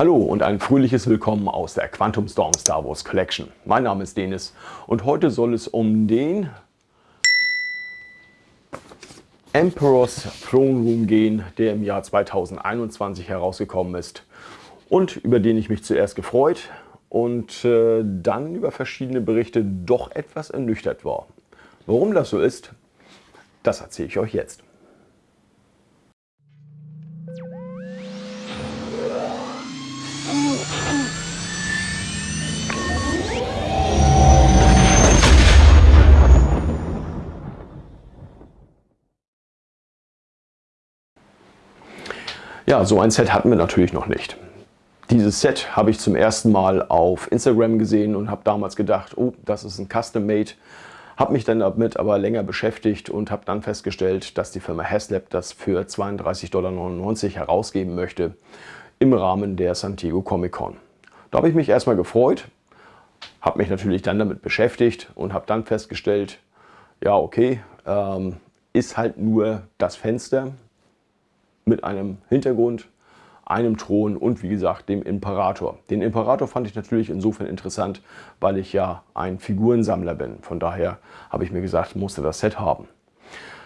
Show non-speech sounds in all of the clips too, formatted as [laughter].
Hallo und ein fröhliches Willkommen aus der Quantum Storm Star Wars Collection. Mein Name ist Denis und heute soll es um den Emperor's Throne Room gehen, der im Jahr 2021 herausgekommen ist und über den ich mich zuerst gefreut und äh, dann über verschiedene Berichte doch etwas ernüchtert war. Warum das so ist, das erzähle ich euch jetzt. Ja, so ein Set hatten wir natürlich noch nicht. Dieses Set habe ich zum ersten Mal auf Instagram gesehen und habe damals gedacht, oh, das ist ein Custom-Made. Habe mich dann damit aber länger beschäftigt und habe dann festgestellt, dass die Firma Haslab das für 32,99 Dollar herausgeben möchte im Rahmen der San Diego Comic Con. Da habe ich mich erstmal gefreut, habe mich natürlich dann damit beschäftigt und habe dann festgestellt, ja okay, ähm, ist halt nur das Fenster, mit einem Hintergrund, einem Thron und wie gesagt dem Imperator. Den Imperator fand ich natürlich insofern interessant, weil ich ja ein Figurensammler bin. Von daher habe ich mir gesagt, musste das Set haben.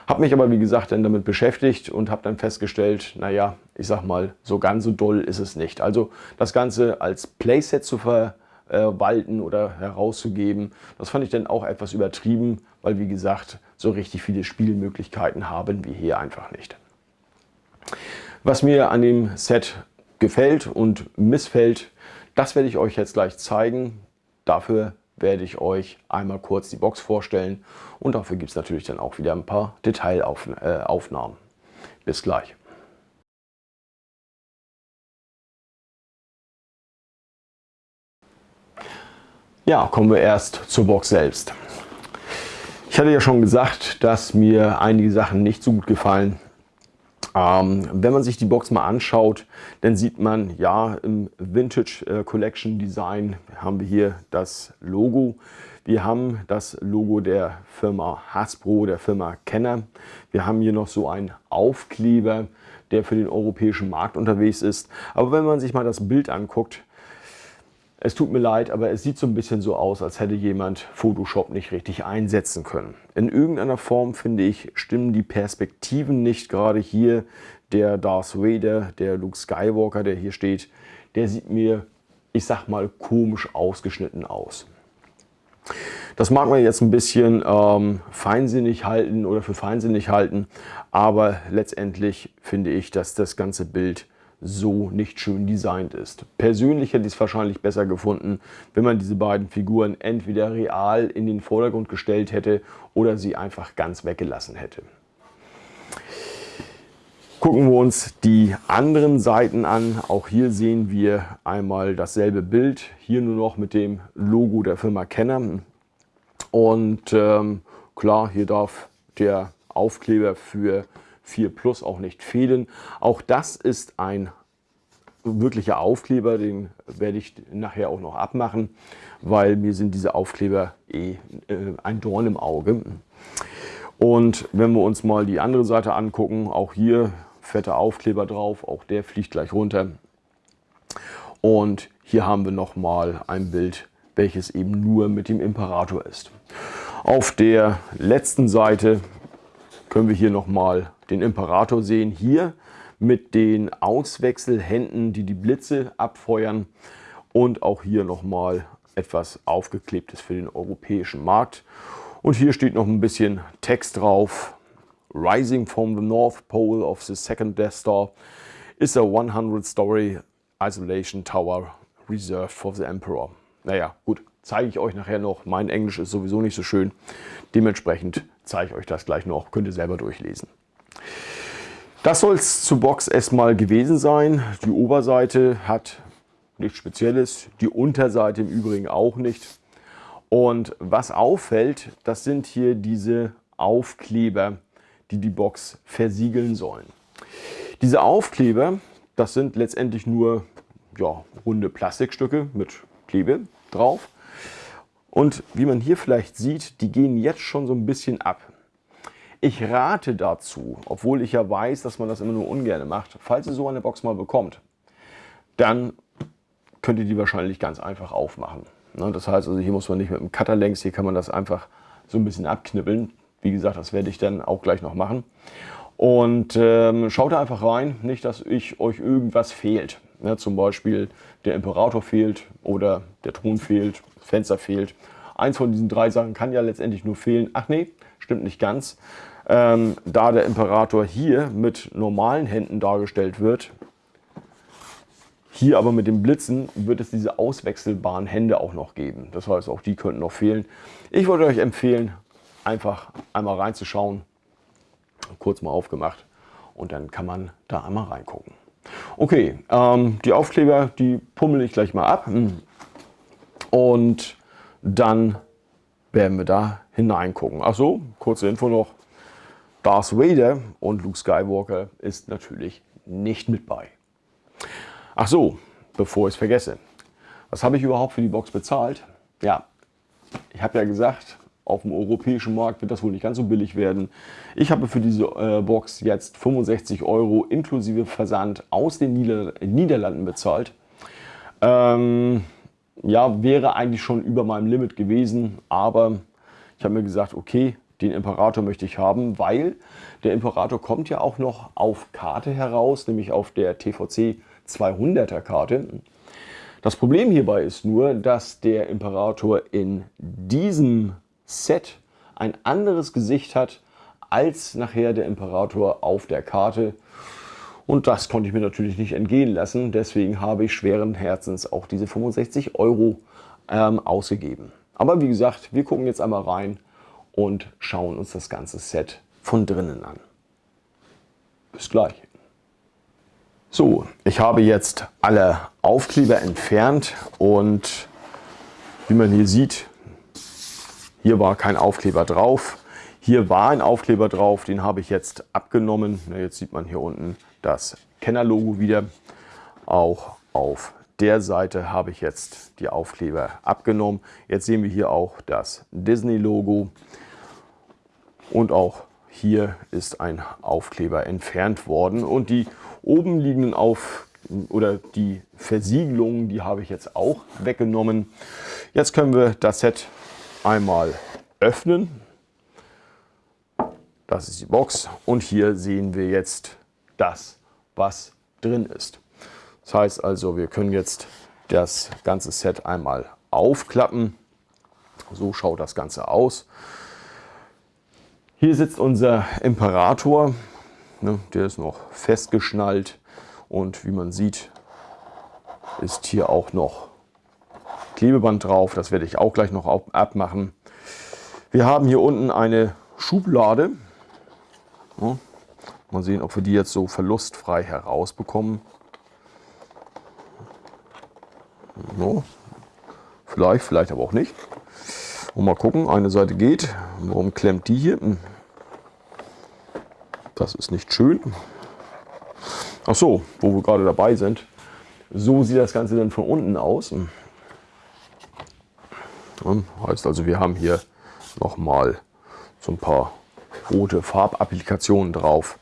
Habe mich aber wie gesagt dann damit beschäftigt und habe dann festgestellt, naja, ich sag mal, so ganz so doll ist es nicht. Also das Ganze als Playset zu verwalten oder herauszugeben, das fand ich dann auch etwas übertrieben, weil wie gesagt, so richtig viele Spielmöglichkeiten haben wir hier einfach nicht. Was mir an dem Set gefällt und missfällt, das werde ich euch jetzt gleich zeigen. Dafür werde ich euch einmal kurz die Box vorstellen und dafür gibt es natürlich dann auch wieder ein paar Detailaufnahmen. Bis gleich. Ja, kommen wir erst zur Box selbst. Ich hatte ja schon gesagt, dass mir einige Sachen nicht so gut gefallen. Ähm, wenn man sich die Box mal anschaut, dann sieht man, ja, im Vintage äh, Collection Design haben wir hier das Logo. Wir haben das Logo der Firma Hasbro, der Firma Kenner. Wir haben hier noch so einen Aufkleber, der für den europäischen Markt unterwegs ist. Aber wenn man sich mal das Bild anguckt, es tut mir leid, aber es sieht so ein bisschen so aus, als hätte jemand Photoshop nicht richtig einsetzen können. In irgendeiner Form, finde ich, stimmen die Perspektiven nicht. Gerade hier der Darth Vader, der Luke Skywalker, der hier steht, der sieht mir, ich sag mal, komisch ausgeschnitten aus. Das mag man jetzt ein bisschen ähm, feinsinnig halten oder für feinsinnig halten, aber letztendlich finde ich, dass das ganze Bild so nicht schön designt ist. Persönlich hätte ich es wahrscheinlich besser gefunden, wenn man diese beiden Figuren entweder real in den Vordergrund gestellt hätte oder sie einfach ganz weggelassen hätte. Gucken wir uns die anderen Seiten an. Auch hier sehen wir einmal dasselbe Bild, hier nur noch mit dem Logo der Firma Kenner. Und ähm, klar, hier darf der Aufkleber für 4 Plus auch nicht fehlen. Auch das ist ein wirklicher Aufkleber, den werde ich nachher auch noch abmachen, weil mir sind diese Aufkleber eh äh, ein Dorn im Auge. Und wenn wir uns mal die andere Seite angucken, auch hier fetter Aufkleber drauf, auch der fliegt gleich runter. Und hier haben wir nochmal ein Bild, welches eben nur mit dem Imperator ist. Auf der letzten Seite können wir hier nochmal den Imperator sehen. Hier mit den Auswechselhänden, die die Blitze abfeuern und auch hier nochmal etwas aufgeklebtes für den europäischen Markt. Und hier steht noch ein bisschen Text drauf. Rising from the North Pole of the second Death Star is a 100-story isolation tower reserved for the Emperor. Naja, gut, zeige ich euch nachher noch. Mein Englisch ist sowieso nicht so schön. Dementsprechend zeige ich euch das gleich noch. Könnt ihr selber durchlesen. Das soll es zur Box erstmal gewesen sein. Die Oberseite hat nichts Spezielles, die Unterseite im Übrigen auch nicht. Und was auffällt, das sind hier diese Aufkleber, die die Box versiegeln sollen. Diese Aufkleber, das sind letztendlich nur ja, runde Plastikstücke mit Klebe drauf. Und wie man hier vielleicht sieht, die gehen jetzt schon so ein bisschen ab. Ich rate dazu, obwohl ich ja weiß, dass man das immer nur ungern macht, falls ihr so eine Box mal bekommt, dann könnt ihr die wahrscheinlich ganz einfach aufmachen. Ne, das heißt also, hier muss man nicht mit dem Cutter längs, hier kann man das einfach so ein bisschen abknibbeln. Wie gesagt, das werde ich dann auch gleich noch machen. Und ähm, schaut da einfach rein, nicht, dass ich euch irgendwas fehlt. Ja, zum Beispiel der Imperator fehlt oder der Thron fehlt, das Fenster fehlt. Eins von diesen drei Sachen kann ja letztendlich nur fehlen. Ach nee, stimmt nicht ganz. Ähm, da der Imperator hier mit normalen Händen dargestellt wird, hier aber mit den Blitzen wird es diese auswechselbaren Hände auch noch geben. Das heißt, auch die könnten noch fehlen. Ich würde euch empfehlen, einfach einmal reinzuschauen. Kurz mal aufgemacht und dann kann man da einmal reingucken. Okay, ähm, die Aufkleber, die pummel ich gleich mal ab und dann werden wir da hineingucken. Ach so, kurze Info noch. Darth Vader und Luke Skywalker ist natürlich nicht mit bei. Ach so, bevor ich es vergesse. Was habe ich überhaupt für die Box bezahlt? Ja, ich habe ja gesagt, auf dem europäischen Markt wird das wohl nicht ganz so billig werden. Ich habe für diese äh, Box jetzt 65 Euro inklusive Versand aus den Nieder Niederlanden bezahlt. Ähm, ja, wäre eigentlich schon über meinem Limit gewesen, aber ich habe mir gesagt, okay, den Imperator möchte ich haben, weil der Imperator kommt ja auch noch auf Karte heraus, nämlich auf der TVC 200er Karte. Das Problem hierbei ist nur, dass der Imperator in diesem Set ein anderes Gesicht hat als nachher der Imperator auf der Karte. Und das konnte ich mir natürlich nicht entgehen lassen. Deswegen habe ich schweren Herzens auch diese 65 Euro ähm, ausgegeben. Aber wie gesagt, wir gucken jetzt einmal rein und schauen uns das ganze Set von drinnen an. Bis gleich. So, ich habe jetzt alle Aufkleber entfernt und wie man hier sieht, hier war kein Aufkleber drauf. Hier war ein Aufkleber drauf, den habe ich jetzt abgenommen. Jetzt sieht man hier unten das Kenner-Logo wieder. Auch auf der Seite habe ich jetzt die Aufkleber abgenommen. Jetzt sehen wir hier auch das Disney-Logo und auch hier ist ein Aufkleber entfernt worden und die oben liegenden auf oder die Versiegelungen, die habe ich jetzt auch weggenommen. Jetzt können wir das Set einmal öffnen. Das ist die Box und hier sehen wir jetzt das, was drin ist. Das heißt also, wir können jetzt das ganze Set einmal aufklappen. So schaut das Ganze aus. Hier sitzt unser Imperator. Ne, der ist noch festgeschnallt und wie man sieht, ist hier auch noch Klebeband drauf. Das werde ich auch gleich noch abmachen. Wir haben hier unten eine Schublade. Ja, mal sehen, ob wir die jetzt so verlustfrei herausbekommen. So. Vielleicht, vielleicht aber auch nicht. Und mal gucken, eine Seite geht. Warum klemmt die hier? Das ist nicht schön. Ach so, wo wir gerade dabei sind. So sieht das Ganze dann von unten aus. Heißt also, wir haben hier nochmal so ein paar rote Farbapplikationen drauf.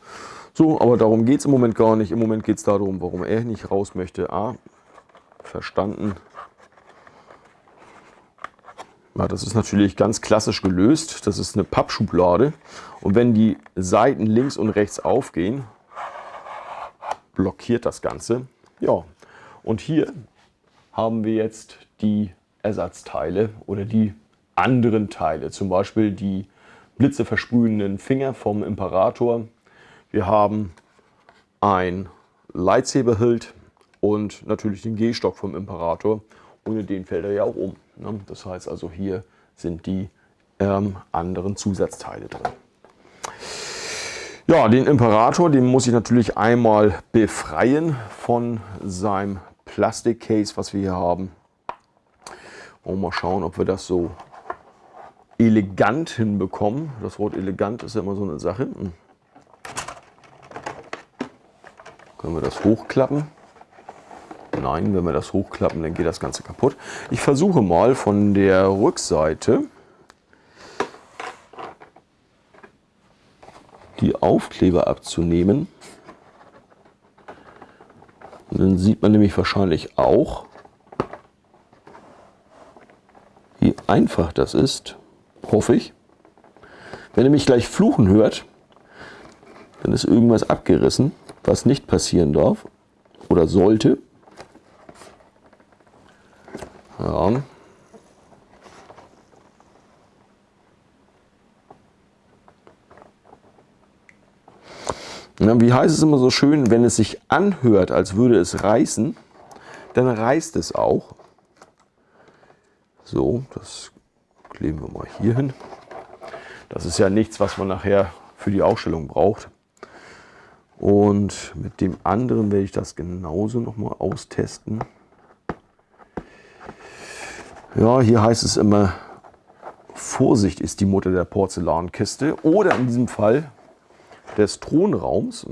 So, aber darum geht es im Moment gar nicht. Im Moment geht es darum, warum er nicht raus möchte. Ah, verstanden. Ja, das ist natürlich ganz klassisch gelöst. Das ist eine Pappschublade. Und wenn die Seiten links und rechts aufgehen, blockiert das Ganze. Ja, und hier haben wir jetzt die Ersatzteile oder die anderen Teile. Zum Beispiel die blitzeversprühenden Finger vom Imperator. Wir haben ein Lightsaber-Hilt und natürlich den Gehstock vom Imperator. Ohne den fällt er ja auch um. Ne? Das heißt also, hier sind die ähm, anderen Zusatzteile drin. Ja, den Imperator, den muss ich natürlich einmal befreien von seinem Plastikcase, was wir hier haben. Und mal schauen, ob wir das so elegant hinbekommen. Das Wort elegant ist ja immer so eine Sache. Hm. Können wir das hochklappen? Nein, wenn wir das hochklappen, dann geht das Ganze kaputt. Ich versuche mal von der Rückseite die Aufkleber abzunehmen. Dann sieht man nämlich wahrscheinlich auch, wie einfach das ist, hoffe ich. Wenn ihr mich gleich fluchen hört, dann ist irgendwas abgerissen, was nicht passieren darf oder sollte. Ja. Na, wie heißt es immer so schön, wenn es sich anhört, als würde es reißen, dann reißt es auch. So, das kleben wir mal hier hin. Das ist ja nichts, was man nachher für die Ausstellung braucht. Und mit dem anderen werde ich das genauso noch mal austesten. Ja, hier heißt es immer, Vorsicht ist die Mutter der Porzellankiste. Oder in diesem Fall des Thronraums.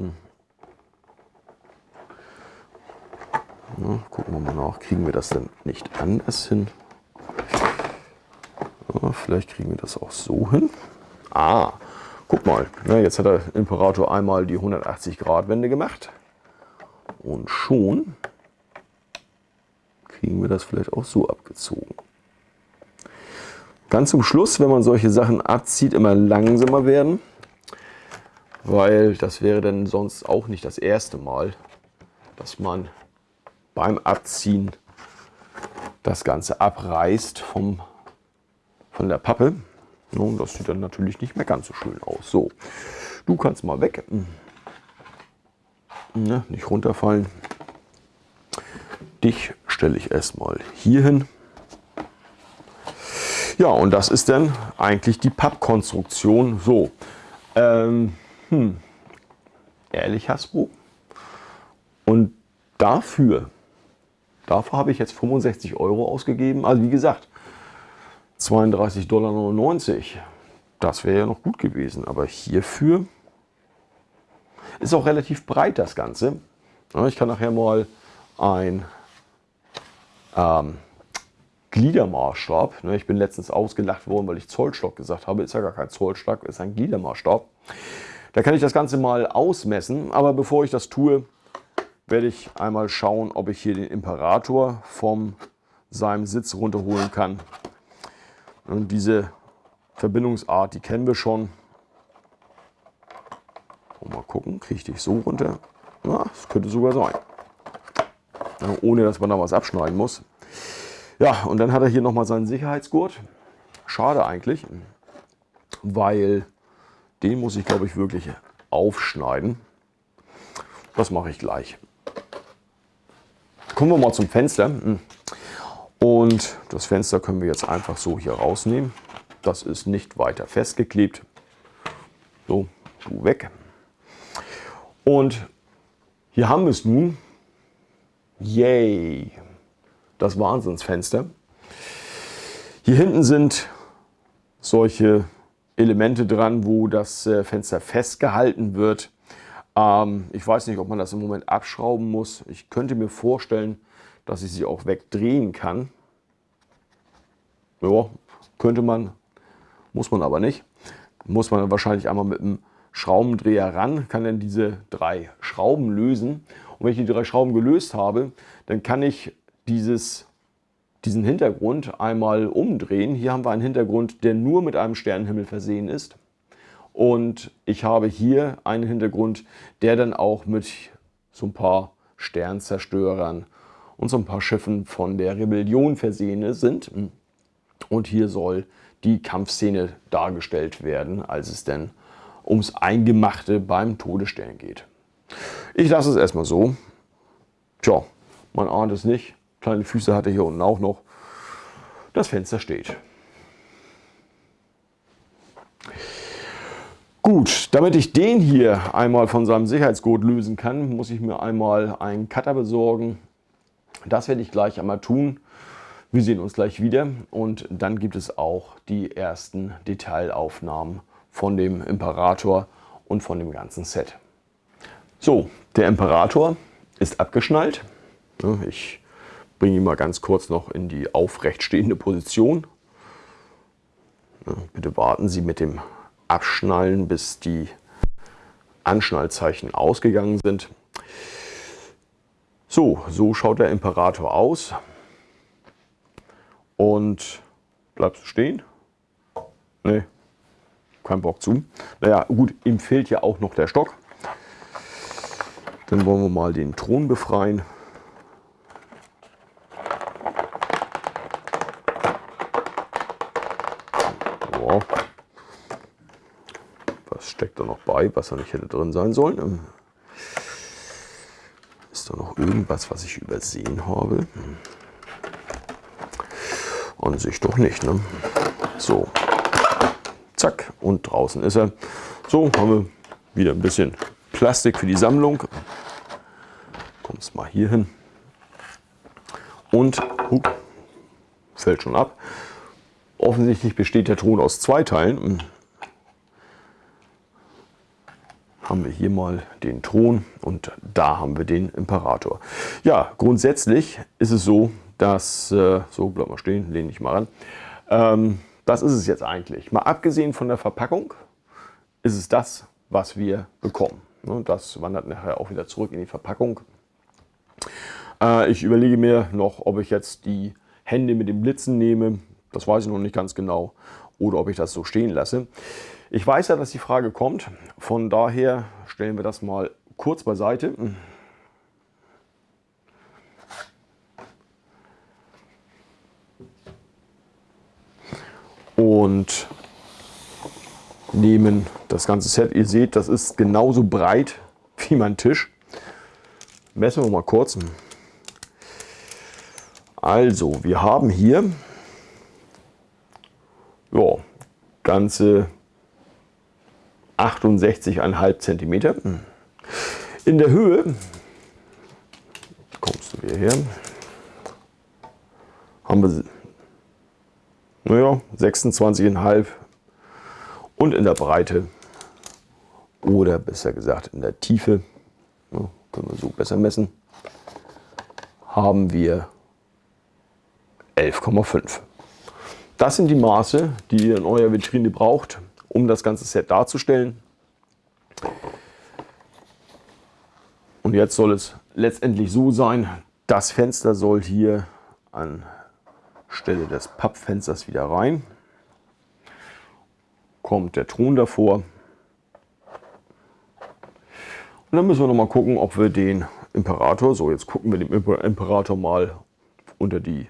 Ja, gucken wir mal nach, kriegen wir das denn nicht anders hin? Ja, vielleicht kriegen wir das auch so hin. Ah, guck mal, ja, jetzt hat der Imperator einmal die 180 Grad Wende gemacht. Und schon kriegen wir das vielleicht auch so abgezogen. Ganz zum Schluss, wenn man solche Sachen abzieht, immer langsamer werden weil das wäre dann sonst auch nicht das erste Mal, dass man beim Abziehen das Ganze abreißt vom, von der Pappe. Und das sieht dann natürlich nicht mehr ganz so schön aus. So, du kannst mal weg. Ne, nicht runterfallen. Dich stelle ich erstmal hier hin. Ja, und das ist dann eigentlich die Pappkonstruktion. So, ähm, hm, ehrlich Hasbro? Und dafür, dafür habe ich jetzt 65 Euro ausgegeben. Also wie gesagt, 32,99 Dollar. Das wäre ja noch gut gewesen. Aber hierfür ist auch relativ breit das Ganze. Ich kann nachher mal ein ähm, Gliedermaßstab. Ne, ich bin letztens ausgelacht worden, weil ich Zollstock gesagt habe. Ist ja gar kein Zollstock, ist ein Gliedermaßstab. Da kann ich das Ganze mal ausmessen, aber bevor ich das tue, werde ich einmal schauen, ob ich hier den Imperator vom seinem Sitz runterholen kann. Und diese Verbindungsart, die kennen wir schon. mal gucken, kriege ich dich so runter? Na, das könnte sogar sein. ohne dass man da was abschneiden muss. Ja, und dann hat er hier nochmal seinen Sicherheitsgurt. Schade eigentlich, weil den muss ich, glaube ich, wirklich aufschneiden. Das mache ich gleich. Kommen wir mal zum Fenster. Und das Fenster können wir jetzt einfach so hier rausnehmen. Das ist nicht weiter festgeklebt. So, du weg. Und hier haben wir es nun. Yay! Das Wahnsinnsfenster. Hier hinten sind solche Elemente dran, wo das äh, Fenster festgehalten wird. Ähm, ich weiß nicht, ob man das im Moment abschrauben muss. Ich könnte mir vorstellen, dass ich sie auch wegdrehen kann. Ja, könnte man, muss man aber nicht. Muss man wahrscheinlich einmal mit einem Schraubendreher ran, kann dann diese drei Schrauben lösen. Und wenn ich die drei Schrauben gelöst habe, dann kann ich dieses diesen Hintergrund einmal umdrehen. Hier haben wir einen Hintergrund, der nur mit einem Sternenhimmel versehen ist. Und ich habe hier einen Hintergrund, der dann auch mit so ein paar Sternzerstörern und so ein paar Schiffen von der Rebellion versehen sind. Und hier soll die Kampfszene dargestellt werden, als es denn ums Eingemachte beim Todesstern geht. Ich lasse es erstmal so. Tja, man ahnt es nicht. Kleine Füße hat er hier unten auch noch. Das Fenster steht. Gut, damit ich den hier einmal von seinem Sicherheitsgurt lösen kann, muss ich mir einmal einen Cutter besorgen. Das werde ich gleich einmal tun. Wir sehen uns gleich wieder und dann gibt es auch die ersten Detailaufnahmen von dem Imperator und von dem ganzen Set. So, der Imperator ist abgeschnallt. Ich bringe ihn mal ganz kurz noch in die aufrecht stehende Position. Bitte warten Sie mit dem Abschnallen, bis die Anschnallzeichen ausgegangen sind. So, so schaut der Imperator aus. Und bleibst du stehen? Nee, kein Bock zu. Naja, gut, ihm fehlt ja auch noch der Stock. Dann wollen wir mal den Thron befreien. Wow. Was steckt da noch bei, was da nicht hätte drin sein sollen? Ist da noch irgendwas, was ich übersehen habe? An sich doch nicht. Ne? So, zack, und draußen ist er. So, haben wir wieder ein bisschen Plastik für die Sammlung. Kommst mal hier hin. Und hup, fällt schon ab. Offensichtlich besteht der Thron aus zwei Teilen. Haben wir hier mal den Thron und da haben wir den Imperator. Ja, grundsätzlich ist es so, dass, äh, so bleib mal stehen, lehne ich mal ran. Ähm, das ist es jetzt eigentlich. Mal abgesehen von der Verpackung ist es das, was wir bekommen. Ne, das wandert nachher auch wieder zurück in die Verpackung. Äh, ich überlege mir noch, ob ich jetzt die Hände mit den Blitzen nehme. Das weiß ich noch nicht ganz genau. Oder ob ich das so stehen lasse. Ich weiß ja, dass die Frage kommt. Von daher stellen wir das mal kurz beiseite. Und nehmen das ganze Set. Ihr seht, das ist genauso breit wie mein Tisch. Messen wir mal kurz. Also, wir haben hier ja, ganze 68,5 cm. In der Höhe, kommst du wieder her, haben wir naja, 26,5 und in der Breite oder besser gesagt in der Tiefe, ja, können wir so besser messen, haben wir 11,5. Das sind die Maße, die ihr in eurer Vitrine braucht, um das ganze Set darzustellen. Und jetzt soll es letztendlich so sein, das Fenster soll hier an Stelle des Pappfensters wieder rein kommt der Thron davor. Und dann müssen wir noch mal gucken, ob wir den Imperator, so jetzt gucken wir dem Imperator mal unter die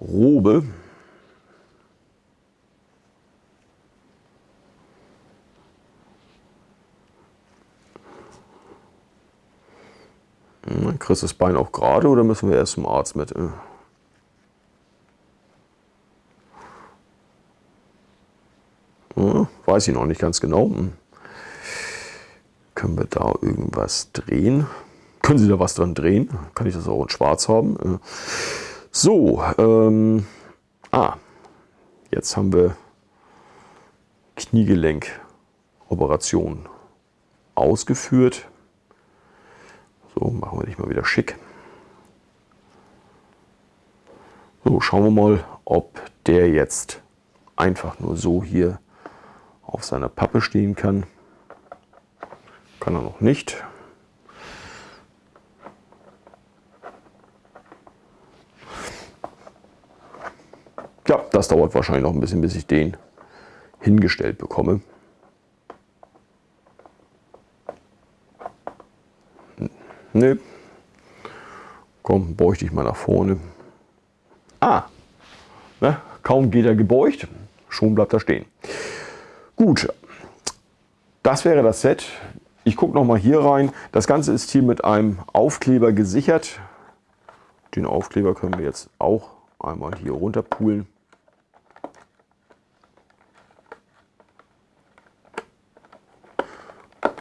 Robe. Kriegst das Bein auch gerade oder müssen wir erst zum Arzt mit? weiß ich noch nicht ganz genau. Hm. Können wir da irgendwas drehen? Können Sie da was dran drehen? Kann ich das auch in schwarz haben? Äh, so, ähm, ah, jetzt haben wir Kniegelenkoperationen ausgeführt. So, machen wir dich mal wieder schick. So, schauen wir mal, ob der jetzt einfach nur so hier auf seiner Pappe stehen kann. Kann er noch nicht. Ja, das dauert wahrscheinlich noch ein bisschen, bis ich den hingestellt bekomme. Nö. Komm, beug dich mal nach vorne. Ah, ne? kaum geht er gebeugt, schon bleibt er stehen. Gut, das wäre das Set. Ich gucke noch mal hier rein. Das Ganze ist hier mit einem Aufkleber gesichert. Den Aufkleber können wir jetzt auch einmal hier runterpulen.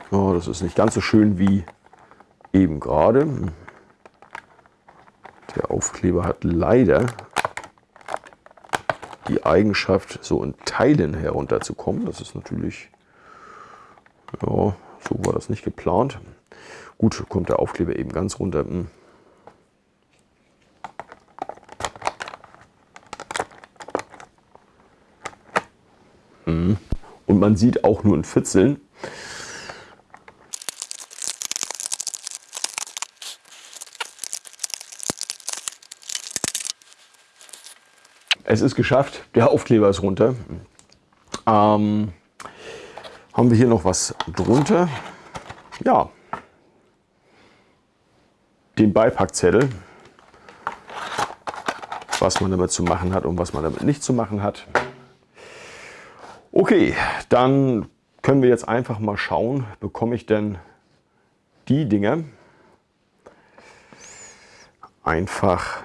Oh, das ist nicht ganz so schön wie eben gerade. Der Aufkleber hat leider die Eigenschaft, so in Teilen herunterzukommen. Das ist natürlich, ja, so war das nicht geplant. Gut, kommt der Aufkleber eben ganz runter. Hm. Hm. Und man sieht auch nur in Fitzeln, es ist geschafft. Der Aufkleber ist runter. Ähm, haben wir hier noch was drunter? Ja, den Beipackzettel, was man damit zu machen hat und was man damit nicht zu machen hat. Okay, dann können wir jetzt einfach mal schauen, bekomme ich denn die Dinge einfach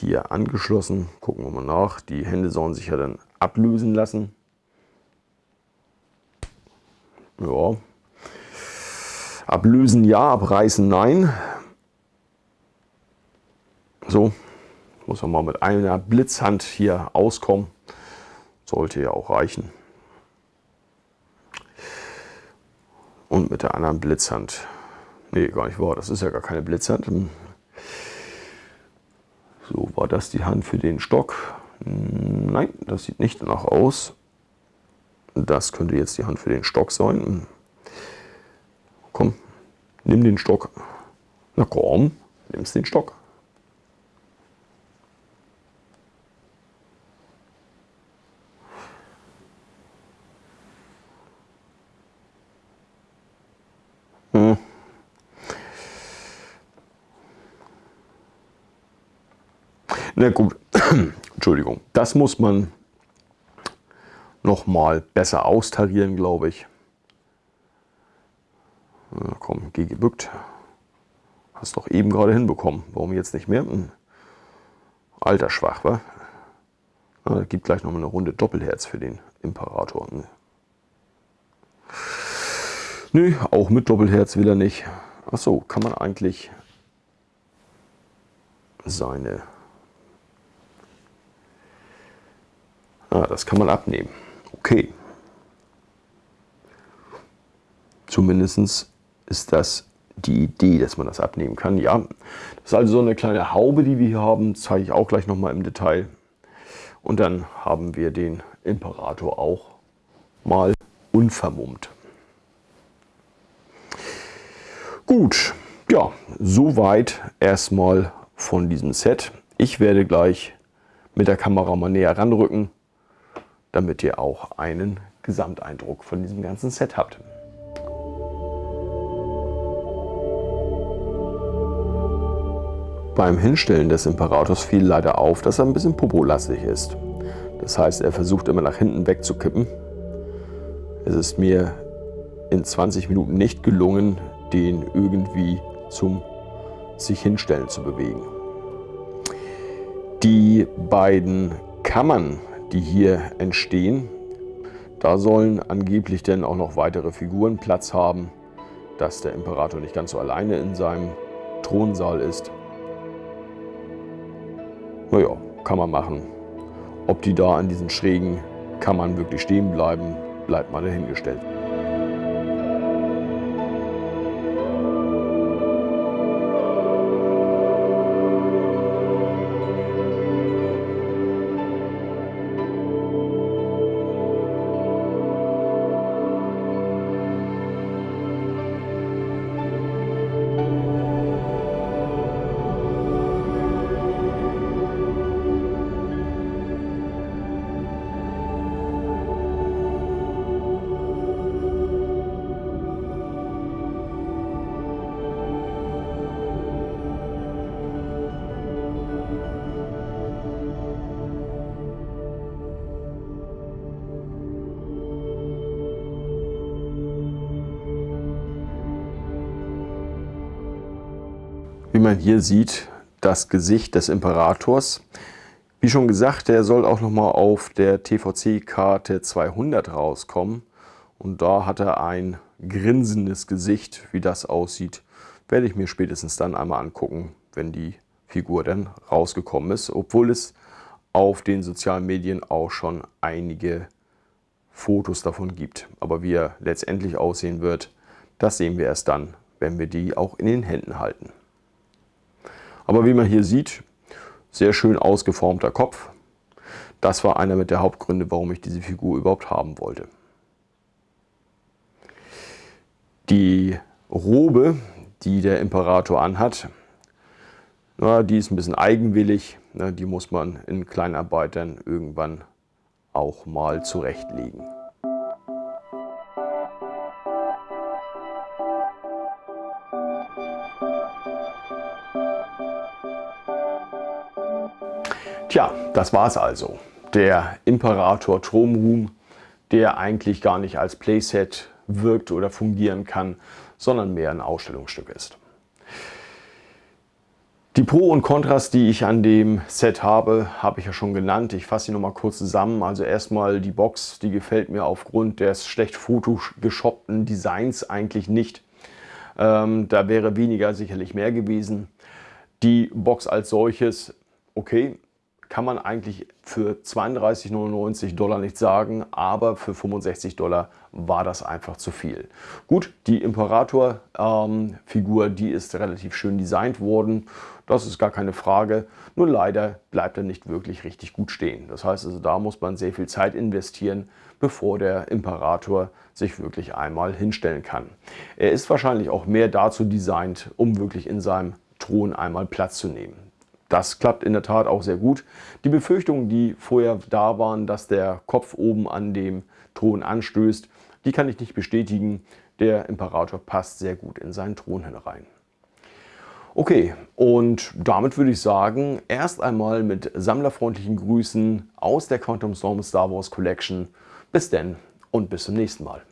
hier angeschlossen. Gucken wir mal nach. Die Hände sollen sich ja dann ablösen lassen. Ja. Ablösen ja, abreißen nein. So, muss man mal mit einer Blitzhand hier auskommen. Sollte ja auch reichen. Und mit der anderen Blitzhand. Nee, gar nicht wahr. Das ist ja gar keine Blitzhand. Das die Hand für den Stock? Nein, das sieht nicht danach aus. Das könnte jetzt die Hand für den Stock sein. Komm, nimm den Stock. Na komm, nimmst den Stock. Na gut, [clears throat] Entschuldigung, das muss man noch mal besser austarieren, glaube ich. Na komm, geh gebückt. Hast doch eben gerade hinbekommen. Warum jetzt nicht mehr? Hm. Alter schwach, wa? Na, gibt gleich noch mal eine Runde Doppelherz für den Imperator. Ne? Nö, auch mit Doppelherz will er nicht. Achso, kann man eigentlich seine... Ah, das kann man abnehmen. Okay. Zumindest ist das die Idee, dass man das abnehmen kann. Ja, das ist also so eine kleine Haube, die wir hier haben. Zeige ich auch gleich nochmal im Detail. Und dann haben wir den Imperator auch mal unvermummt. Gut, ja, soweit erstmal von diesem Set. Ich werde gleich mit der Kamera mal näher ranrücken, damit ihr auch einen Gesamteindruck von diesem ganzen Set habt. Beim Hinstellen des Imperators fiel leider auf, dass er ein bisschen popolastig ist. Das heißt, er versucht immer nach hinten wegzukippen. Es ist mir in 20 Minuten nicht gelungen, den irgendwie zum sich hinstellen zu bewegen. Die beiden Kammern, die hier entstehen, da sollen angeblich denn auch noch weitere Figuren Platz haben, dass der Imperator nicht ganz so alleine in seinem Thronsaal ist. Naja, kann man machen. Ob die da an diesen schrägen Kammern wirklich stehen bleiben, bleibt mal dahingestellt. Man hier sieht, das Gesicht des Imperators. Wie schon gesagt, der soll auch nochmal auf der TVC-Karte 200 rauskommen. Und da hat er ein grinsendes Gesicht. Wie das aussieht, werde ich mir spätestens dann einmal angucken, wenn die Figur dann rausgekommen ist. Obwohl es auf den sozialen Medien auch schon einige Fotos davon gibt. Aber wie er letztendlich aussehen wird, das sehen wir erst dann, wenn wir die auch in den Händen halten. Aber wie man hier sieht, sehr schön ausgeformter Kopf. Das war einer der Hauptgründe, warum ich diese Figur überhaupt haben wollte. Die Robe, die der Imperator anhat, Na, die ist ein bisschen eigenwillig, na, die muss man in Kleinarbeitern irgendwann auch mal zurechtlegen. Tja, das war's also. Der Imperator Thronroom, der eigentlich gar nicht als Playset wirkt oder fungieren kann, sondern mehr ein Ausstellungsstück ist. Die Pro und Kontras, die ich an dem Set habe, habe ich ja schon genannt. Ich fasse sie noch mal kurz zusammen. Also erstmal die Box, die gefällt mir aufgrund des schlecht photoshoppten Designs eigentlich nicht. Ähm, da wäre weniger sicherlich mehr gewesen. Die Box als solches, okay, kann man eigentlich für 32,99 Dollar nicht sagen, aber für 65 Dollar war das einfach zu viel. Gut, die Imperator-Figur, ähm, die ist relativ schön designt worden, das ist gar keine Frage, nur leider bleibt er nicht wirklich richtig gut stehen. Das heißt also, da muss man sehr viel Zeit investieren, bevor der Imperator sich wirklich einmal hinstellen kann. Er ist wahrscheinlich auch mehr dazu designt, um wirklich in seinem Thron einmal Platz zu nehmen. Das klappt in der Tat auch sehr gut. Die Befürchtungen, die vorher da waren, dass der Kopf oben an dem Thron anstößt, die kann ich nicht bestätigen. Der Imperator passt sehr gut in seinen Thron hinein. Okay, und damit würde ich sagen, erst einmal mit sammlerfreundlichen Grüßen aus der Quantum Storm Star Wars Collection. Bis denn und bis zum nächsten Mal.